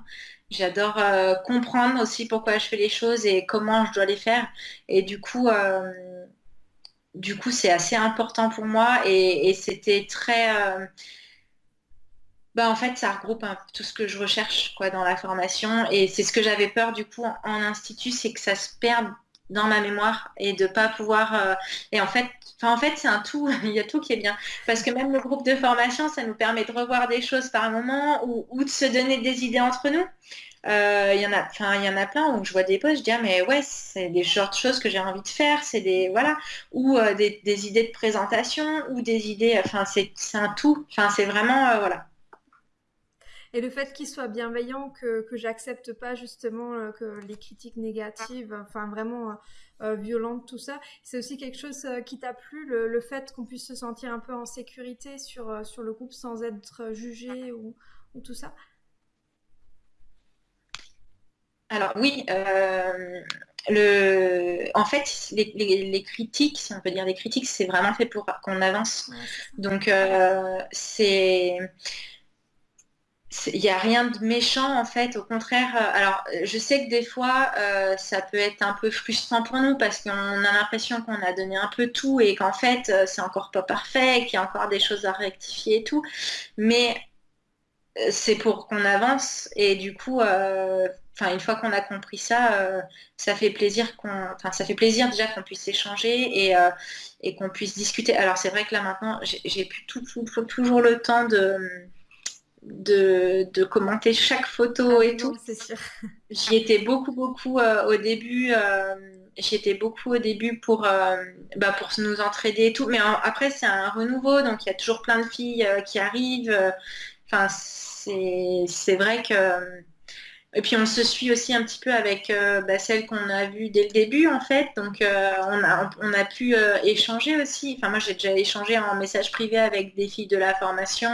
j'adore euh, comprendre aussi pourquoi je fais les choses et comment je dois les faire. Et du coup, euh, du coup, c'est assez important pour moi et, c'était très, bah, en fait, ça regroupe tout ce que je recherche, quoi, dans la formation. Et c'est ce que j'avais peur, du coup, en, institut, c'est que ça se perde dans ma mémoire et de pas pouvoir et en fait enfin en fait c'est un tout il y a tout qui est bien. Parce que même le groupe de formation ça nous permet de revoir des choses par moment ou, de se donner des idées entre nous. Euh, il y en a y en a plein où je vois des posts je dis ah, mais ouais c'est des genres de choses que j'ai envie de faire c'est des voilà. Ou euh, des, idées de présentation ou des idées enfin c'est un tout. Enfin c'est vraiment voilà. Et le fait qu'il soit bienveillant, que, que j'accepte pas justement euh, que les critiques négatives, enfin vraiment euh, euh, violentes, tout ça, c'est aussi quelque chose qui t'a plu, le, fait qu'on puisse se sentir un peu en sécurité sur, sur le groupe sans être jugé ou, ou tout ça? Alors oui, le... en fait, les, les, critiques, si on peut dire des critiques, c'est vraiment fait pour qu'on avance. Donc c'est il n'y a rien de méchant en fait, au contraire. Euh, alors, je sais que des fois, euh, ça peut être un peu frustrant pour nous parce qu'on a l'impression qu'on a donné un peu tout et qu'en fait, euh, c'est encore pas parfait, qu'il y a encore des choses à rectifier et tout. Mais c'est pour qu'on avance et du coup, une fois qu'on a compris ça, ça fait plaisir qu'on, ça fait plaisir déjà qu'on puisse échanger et, et qu'on puisse discuter. Alors, c'est vrai que là maintenant, j'ai plus tout, toujours le temps de de, commenter chaque photo ah et tout. J'y étais beaucoup, beaucoup euh, au début. Euh, J'y étais beaucoup au début pour, euh, bah, pour nous entraider et tout. Mais après, c'est un renouveau, donc il y a toujours plein de filles qui arrivent. Enfin, c'est vrai que... Et puis on se suit aussi un petit peu avec bah, celle qu'on a vue dès le début en fait. Donc on, a, on a pu échanger aussi. Enfin moi j'ai déjà échangé en message privé avec des filles de la formation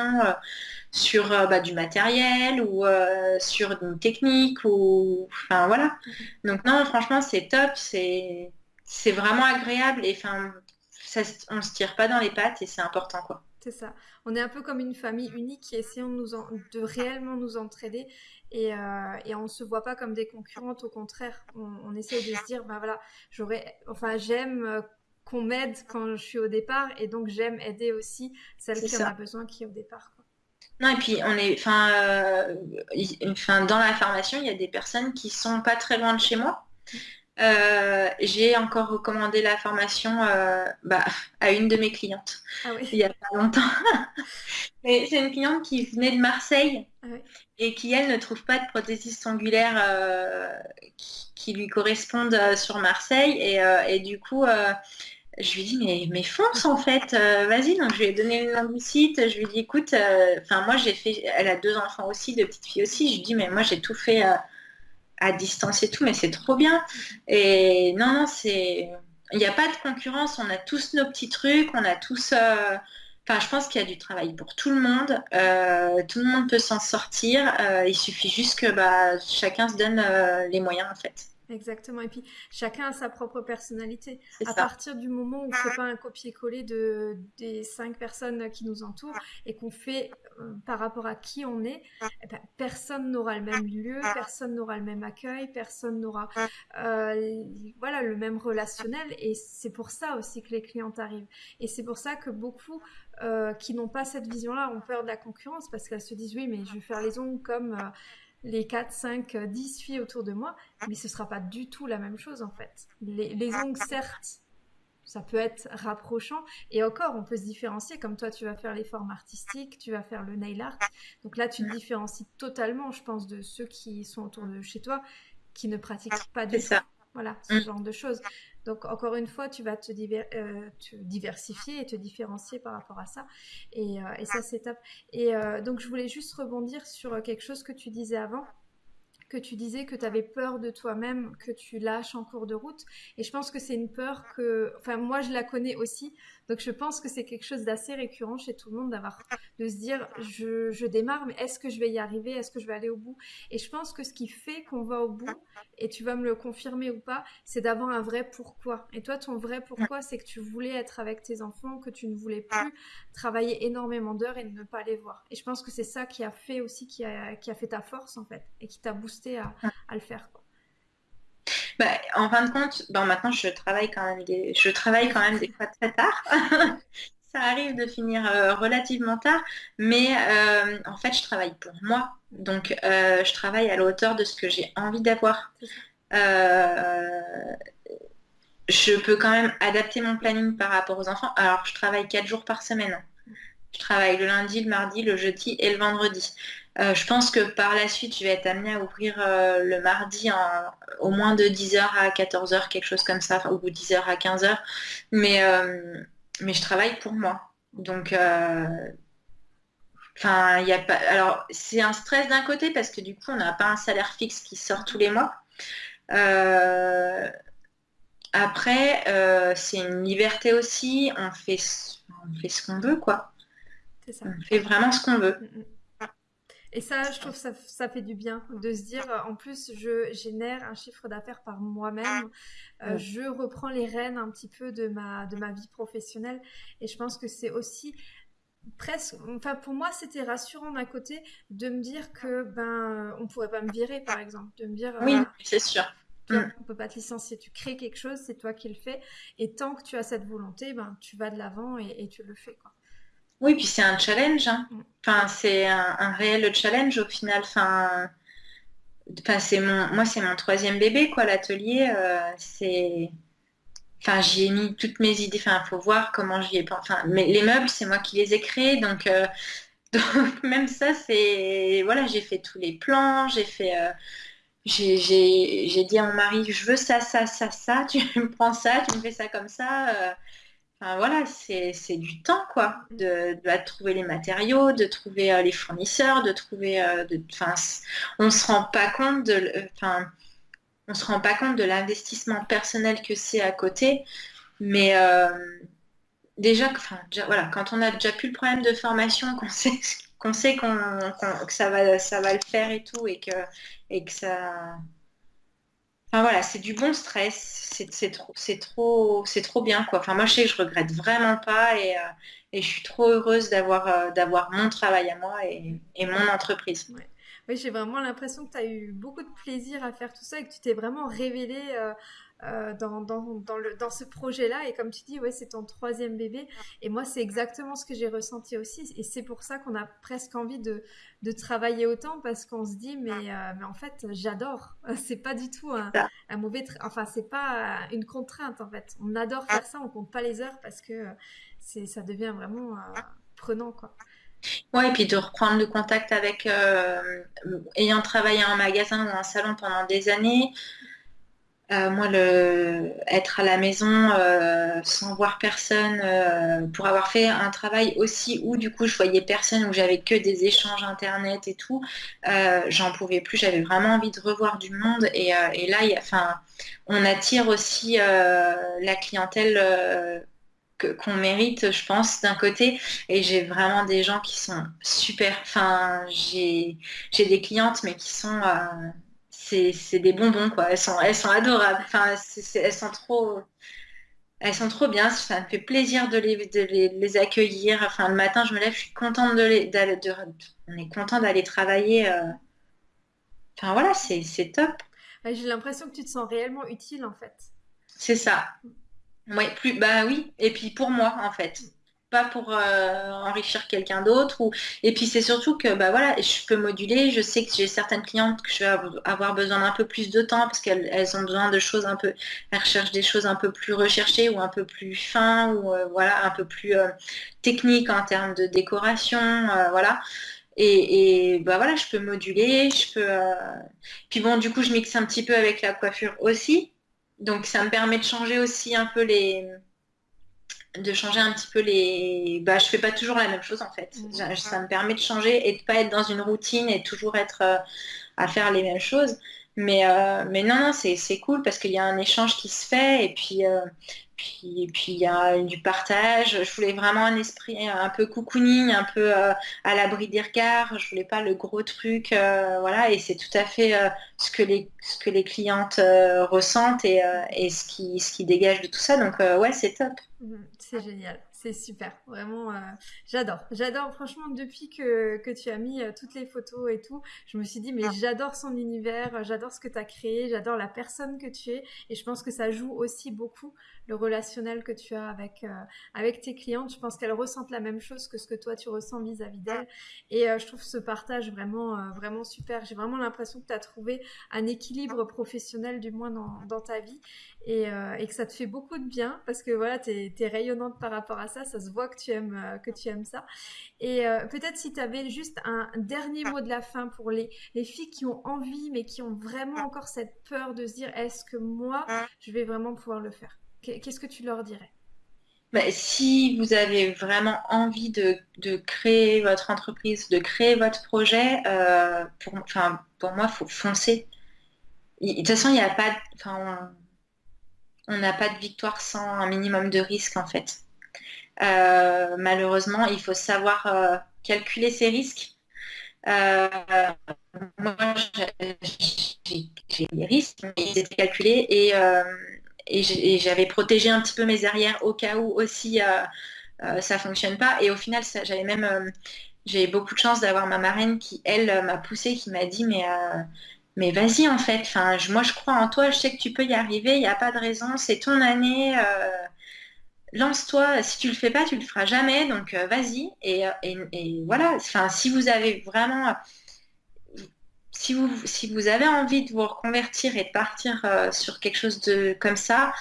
sur euh, bah, du matériel ou euh, sur une technique ou enfin voilà. Donc non, franchement, c'est top, c'est c'est vraiment agréable et enfin ça, on se tire pas dans les pattes et c'est important quoi. C'est ça. On est un peu comme une famille unique qui essayons de, nous de réellement nous entraider et, euh, et on ne se voit pas comme des concurrentes. Au contraire, on, on essaie de se dire, ben voilà, j'aurais, enfin, j'aime qu'on m'aide quand je suis au départ et donc j'aime aider aussi celle qui en a besoin qui est au départ. Non, et puis on est, enfin, euh, enfin, dans la formation, il y a des personnes qui sont pas très loin de chez moi. Euh, j'ai encore recommandé la formation euh, bah, à une de mes clientes ah il y a pas longtemps. C'est une cliente qui venait de Marseille ah et qui, elle, ne trouve pas de prothésiste angulaire euh, qui, lui correspondent euh, sur Marseille. Et, et du coup, je lui dis mais, fonce en fait, vas-y. Donc je lui ai donné le nom du site. Je lui ai dit écoute, enfin moi j'ai fait, elle a deux enfants aussi, deux petites filles aussi. Je lui dis mais moi j'ai tout fait à distance et tout, mais c'est trop bien. Et non, non, c'est. Il n'y a pas de concurrence, on a tous nos petits trucs, on a tous. Euh, enfin, je pense qu'il y a du travail pour tout le monde. Euh, tout le monde peut s'en sortir. Euh, il suffit juste que bah, chacun se donne les moyens, en fait. Exactement. Et puis, chacun a sa propre personnalité. À partir du moment où on ne fait pas un copier-coller de, des cinq personnes qui nous entourent et qu'on fait euh, par rapport à qui on est, eh ben, personne n'aura le même lieu, personne n'aura le même accueil, personne n'aura euh, voilà, le même relationnel. Et c'est pour ça aussi que les clientes arrivent. Et c'est pour ça que beaucoup euh, qui n'ont pas cette vision-là ont peur de la concurrence parce qu'elles se disent oui, mais je vais faire les ongles comme les 4, 5, 10 filles autour de moi, mais ce sera pas du tout la même chose en fait. Les, ongles, certes, ça peut être rapprochant, et encore, on peut se différencier, comme toi, tu vas faire les formes artistiques, tu vas faire le nail art, donc là, tu te différencies totalement, je pense, de ceux qui sont autour de chez toi, qui ne pratiquent pas du tout. Voilà, ce mm. genre de choses. Donc, encore une fois, tu vas te, euh, diversifier et te différencier par rapport à ça. Et, euh, ça, c'est top. Et euh, donc, je voulais juste rebondir sur quelque chose que tu disais avant que tu disais que tu avais peur de toi-même, que tu lâches en cours de route. Et je pense que c'est une peur que, enfin, moi, je la connais aussi. Donc, je pense que c'est quelque chose d'assez récurrent chez tout le monde d'avoir, de se dire, je, démarre, mais est-ce que je vais y arriver? Est-ce que je vais aller au bout? Et je pense que ce qui fait qu'on va au bout, et tu vas me le confirmer ou pas, c'est d'avoir un vrai pourquoi. Et toi, ton vrai pourquoi, c'est que tu voulais être avec tes enfants, que tu ne voulais plus travailler énormément d'heures et ne pas les voir. Et je pense que c'est ça qui a fait aussi, qui a, qui a fait ta force, en fait, et qui t'a boosté à, à le faire. Bah, en fin de compte, bon, maintenant je travaille quand même des, je travaille quand même des fois très tard. ça arrive de finir euh, relativement tard, mais euh, en fait je travaille pour moi. Donc euh, je travaille à la hauteur de ce que j'ai envie d'avoir. je peux quand même adapter mon planning par rapport aux enfants. Alors je travaille quatre jours par semaine. Je travaille le lundi, le mardi, le jeudi et le vendredi. Euh, je pense que par la suite, je vais être amenée à ouvrir euh, le mardi au moins de 10h à 14h, quelque chose comme ça, ou 10h à 15h. Mais, euh, mais je travaille pour moi. Donc, enfin, il a pas. Alors, c'est un stress d'un côté parce que du coup, on n'a pas un salaire fixe qui sort tous les mois. après, c'est une liberté aussi. On fait, on fait ce qu'on veut, quoi. Ça. On fait vraiment ce qu'on veut. Et ça, je trouve ça, ça fait du bien de se dire, en plus, je génère un chiffre d'affaires par moi-même. Euh, je reprends les rênes un petit peu de ma, de ma vie professionnelle. Et je pense que c'est aussi presque, enfin pour moi c'était rassurant d'un côté de me dire que ben on pourrait pas me virer par exemple, de me dire oui c'est sûr, on mm. on peut pas te licencier, tu crées quelque chose, c'est toi qui le fais et tant que tu as cette volonté, ben tu vas de l'avant et, et, tu le fais quoi. Oui, puis c'est un challenge. Hein. Mm. Enfin, c'est un, réel challenge au final. Enfin, c'est mon, moi, c'est mon troisième bébé, quoi, l'atelier. Euh, c'est. Enfin, j'y ai mis toutes mes idées. Enfin, il faut voir comment j'y ai. Enfin, mais les meubles, c'est moi qui les ai créés. Donc, euh, donc même ça, c'est. Voilà, j'ai fait tous les plans. J'ai fait. Euh, j'ai dit à mon mari, je veux ça, ça, ça, ça. Tu me prends ça, tu me fais ça comme ça voilà, c'est du temps, quoi, de, trouver les matériaux, de trouver euh, les fournisseurs, de trouver... Euh, on se rend pas compte de... Enfin, on se rend pas compte de l'investissement personnel que c'est à côté, mais euh, déjà, voilà, quand on a déjà plus le problème de formation, qu'on sait qu'on sait que ça va, ça va le faire et tout, et que, et que ça, voilà, c'est du bon stress, c'est trop, c'est trop, trop bien quoi. Enfin moi je sais que je regrette vraiment pas et, euh, je suis trop heureuse d'avoir euh, d'avoir mon travail à moi et, mon entreprise. Oui, j'ai vraiment l'impression que tu as eu beaucoup de plaisir à faire tout ça et que tu t'es vraiment révélée euh, euh, dans, dans, dans, le, dans ce projet-là. Et comme tu dis, ouais, c'est ton troisième bébé. Et moi, c'est exactement ce que j'ai ressenti aussi. Et c'est pour ça qu'on a presque envie de, de travailler autant parce qu'on se dit, mais, euh, mais en fait, j'adore. C'est pas du tout un, un mauvais. Enfin, c'est pas une contrainte en fait. On adore faire ça, on compte pas les heures parce que c'est ça devient vraiment prenant quoi. Ouais, et puis de reprendre le contact avec, euh, ayant travaillé en magasin ou en salon pendant des années, euh, moi, le, être à la maison euh, sans voir personne, euh, pour avoir fait un travail aussi où du coup je voyais personne, où j'avais que des échanges internet et tout, j'en pouvais plus. J'avais vraiment envie de revoir du monde. Et, et là, on attire aussi la clientèle qu'on mérite, je pense, d'un côté. Et j'ai vraiment des gens qui sont super. Enfin, j'ai des clientes, mais qui sont c'est des bonbons, quoi. Elles sont, elles sont adorables. Enfin, elles sont trop. Elles sont trop bien, ça me fait plaisir de les, les, accueillir. Enfin, le matin, je me lève, je suis contente de les, on est content d'aller travailler. Euh. Enfin, voilà, c'est top. J'ai l'impression que tu te sens réellement utile, en fait. C'est ça. Oui, plus, bah oui. Et puis pour moi, en fait pas pour euh, enrichir quelqu'un d'autre. Ou... Et puis c'est surtout que bah, voilà, je peux moduler. Je sais que j'ai certaines clientes que je vais avoir besoin d'un peu plus de temps parce qu'elles ont besoin de choses un peu, elles recherchent des choses un peu plus recherchées ou un peu plus fins ou euh, voilà, un peu plus euh, techniques en termes de décoration. voilà. Et, et, bah voilà, je peux moduler, je peux. Puis bon, du coup, je mixe un petit peu avec la coiffure aussi. Donc ça me permet de changer aussi un peu les, de changer un petit peu les. Bah, je fais pas toujours la même chose en fait. Mmh. Ça me permet de changer et de pas être dans une routine et toujours être euh, à faire les mêmes choses. Mais, euh, mais non, non, c'est cool parce qu'il y a un échange qui se fait et puis, euh, puis, puis il y a du partage. Je voulais vraiment un esprit un peu cocooning, un peu à l'abri des regards. Je voulais pas le gros truc, voilà. Et c'est tout à fait ce que les ce que les clientes ressentent et, et, ce qui ce qui dégage de tout ça. Donc ouais, c'est top. Mmh, c'est génial. C'est super, vraiment, euh, j'adore. J'adore, franchement, depuis que, que, tu as mis euh, toutes les photos et tout, je me suis dit, mais j'adore son univers, j'adore ce que tu as créé, j'adore la personne que tu es, et je pense que ça joue aussi beaucoup le relationnel que tu as avec, euh, avec tes clientes. Je pense qu'elles ressentent la même chose que ce que toi tu ressens vis-à-vis d'elles, et je trouve ce partage vraiment, vraiment super. J'ai vraiment l'impression que tu as trouvé un équilibre professionnel, du moins dans, dans ta vie, et, et, que ça te fait beaucoup de bien, parce que voilà, tu es, rayonnante par rapport à ça. Ça, se voit que tu aimes, euh, que tu aimes ça. Et euh, peut-être si tu avais juste un dernier mot de la fin pour les, les filles qui ont envie, mais qui ont vraiment encore cette peur de se dire, est-ce que moi, je vais vraiment pouvoir le faire? Qu'est-ce que tu leur dirais? Bah, si vous avez vraiment envie de, créer votre entreprise, de créer votre projet, euh, pour, pour moi, il faut foncer. De toute façon, il n'y a pas, on n'a pas de victoire sans un minimum de risque en fait. Euh, malheureusement, il faut savoir euh, calculer ses risques. Moi, j'ai des risques, mais ils étaient calculés et, et j'avais protégé un petit peu mes arrières au cas où aussi ça fonctionne pas. Et au final, j'avais même j'ai beaucoup de chance d'avoir ma marraine qui, elle, m'a poussé, qui m'a dit mais mais vas-y en fait. Moi je crois en toi, je sais que tu peux y arriver, il n'y a pas de raison, c'est ton année lance-toi, si tu le fais pas, tu le feras jamais, donc euh, vas-y. Euh, et, voilà, enfin, si vous avez vraiment, si vous, si vous avez envie de vous reconvertir et de partir euh, sur quelque chose de comme ça,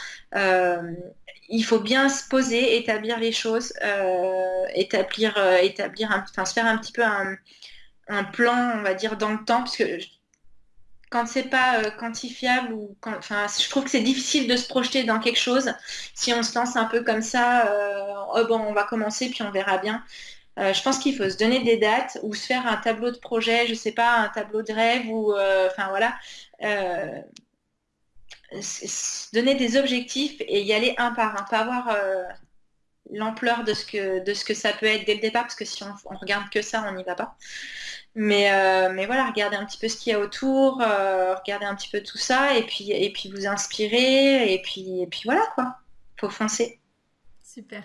il faut bien se poser, établir les choses, établir, établir enfin, se faire un petit peu un, un, plan, on va dire, dans le temps, parce que quand c'est pas euh, quantifiable ou enfin, je trouve que c'est difficile de se projeter dans quelque chose si on se lance un peu comme ça. Euh, oh bon, on va commencer puis on verra bien. Euh, je pense qu'il faut se donner des dates ou se faire un tableau de projet, je sais pas, un tableau de rêve ou enfin voilà, donner des objectifs et y aller un par un, pas avoir l'ampleur de ce que de ce que ça peut être dès le départ parce que si on, on regarde que ça, on n'y va pas. Mais, euh, mais voilà, regardez un petit peu ce qu'il y a autour, euh, regardez un petit peu tout ça et puis, et puis vous inspirer et puis, et puis voilà quoi, faut foncer. Super.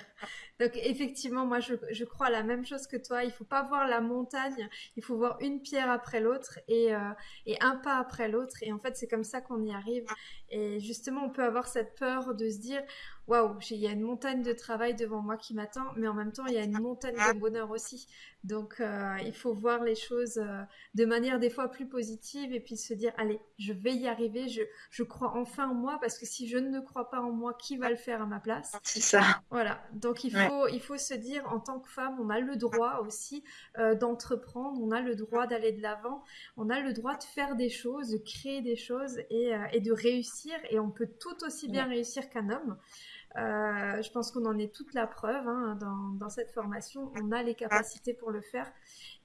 Donc effectivement, moi je, je, crois la même chose que toi. Il faut pas voir la montagne, il faut voir une pierre après l'autre et, euh, et, un pas après l'autre. Et en fait, c'est comme ça qu'on y arrive. Et justement, on peut avoir cette peur de se dire, waouh, il y a une montagne de travail devant moi qui m'attend, mais en même temps, il y a une montagne de bonheur aussi. Donc, euh, il faut voir les choses euh, de manière des fois plus positive et puis se dire, allez, je vais y arriver, je, je crois enfin en moi, parce que si je ne crois pas en moi, qui va le faire à ma place? C'est ça. Voilà, donc il faut, il faut se dire, en tant que femme, on a le droit aussi euh, d'entreprendre, on a le droit d'aller de l'avant, on a le droit de faire des choses, de créer des choses et, et de réussir, et on peut tout aussi bien réussir qu'un homme. Euh, je pense qu'on en est toute la preuve hein, dans, cette formation. On a les capacités pour le faire.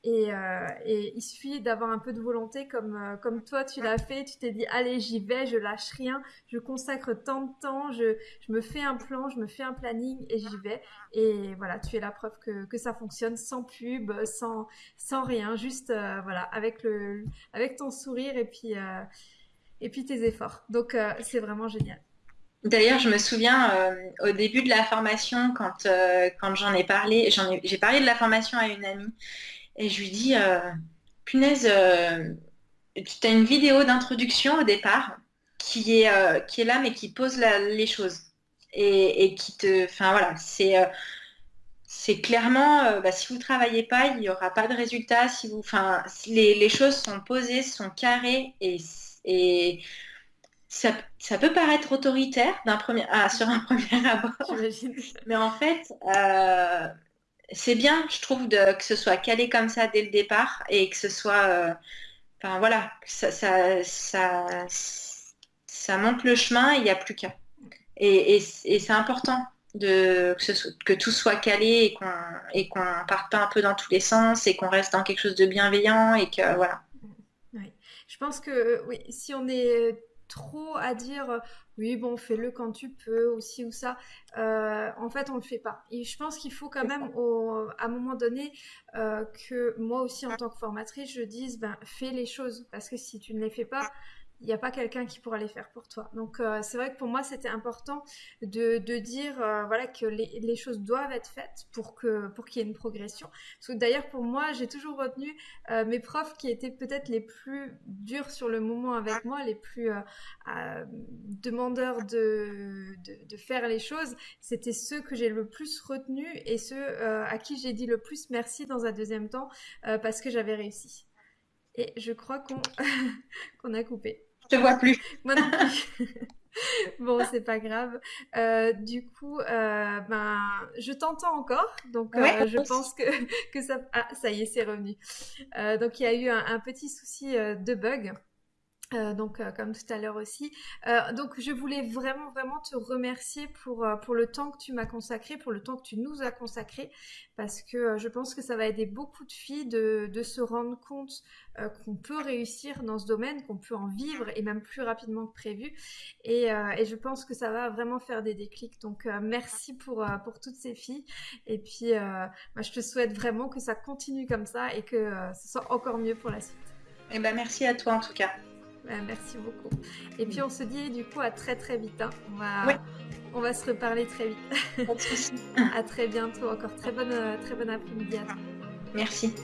Et, euh, il suffit d'avoir un peu de volonté comme, euh, comme toi, tu l'as fait. Tu t'es dit, allez, j'y vais, je lâche rien, je consacre tant de temps, je, me fais un plan, je me fais un planning et j'y vais. Et voilà, tu es la preuve que, que ça fonctionne sans pub, sans, sans rien, juste voilà, avec, le, avec ton sourire et puis, et puis tes efforts. Donc, c'est vraiment génial. D'ailleurs, je me souviens euh, au début de la formation, quand, euh, j'en ai parlé, j'ai parlé de la formation à une amie et je lui dis, euh, punaise, tu as une vidéo d'introduction au départ qui est, là mais qui pose les choses et, qui te... Enfin voilà, c'est... clairement, bah, si vous ne travaillez pas, il n'y aura pas de résultat. Si vous, les, choses sont posées, sont carrées et ça, peut paraître autoritaire d'un premier, ah, sur un premier abord. Mais en fait, euh, c'est bien, je trouve, de, que ce soit calé comme ça dès le départ et que ce soit. Euh, enfin voilà, ça, ça, ça, monte le chemin, il n'y a plus qu'à. Et, c'est important de, que, tout soit calé et qu'on ne parte pas un peu dans tous les sens et qu'on reste dans quelque chose de bienveillant et que voilà. Oui. Je pense que oui, si on est trop à dire euh, oui bon fais-le quand tu peux aussi ou ça. Euh, en fait on le fait pas. Et je pense qu'il faut quand même à un moment donné euh, que moi aussi en tant que formatrice je dise ben fais les choses. Parce que si tu ne les fais pas il n'y a pas quelqu'un qui pourra les faire pour toi. Donc euh, c'est vrai que pour moi c'était important de, dire euh, voilà que les, choses doivent être faites pour que pour qu'il y ait une progression. D'ailleurs pour moi j'ai toujours retenu euh, mes profs qui étaient peut-être les plus durs sur le moment avec moi, les plus demandeurs de, faire les choses. C'était ceux que j'ai le plus retenu et ceux à qui j'ai dit le plus merci dans un deuxième temps parce que j'avais réussi. Et je crois qu'on a coupé te vois plus. Moi non plus. bon, c'est pas grave. Euh, du coup, euh, ben, je t'entends encore, donc euh, je pense que, que ça. Ah, ça y est, c'est revenu. donc il y a eu un petit souci de bug. Euh, donc, euh, comme tout à l'heure aussi. Euh, donc, je voulais vraiment, vraiment te remercier pour, pour le temps que tu m'as consacré, pour le temps que tu nous as consacré, parce que je pense que ça va aider beaucoup de filles de, de se rendre compte qu'on peut réussir dans ce domaine, qu'on peut en vivre et même plus rapidement que prévu. Et, je pense que ça va vraiment faire des déclics. Donc, merci pour, pour toutes ces filles. Et puis, je te souhaite vraiment que ça continue comme ça et que ce soit encore mieux pour la suite. Eh ben, merci à toi en tout cas. Bah, merci beaucoup. Et puis on se dit du coup à très très vite. Hein. On, va, on va se reparler très vite. à très bientôt. Encore très bonne, très bonne après-midi à toi. Merci.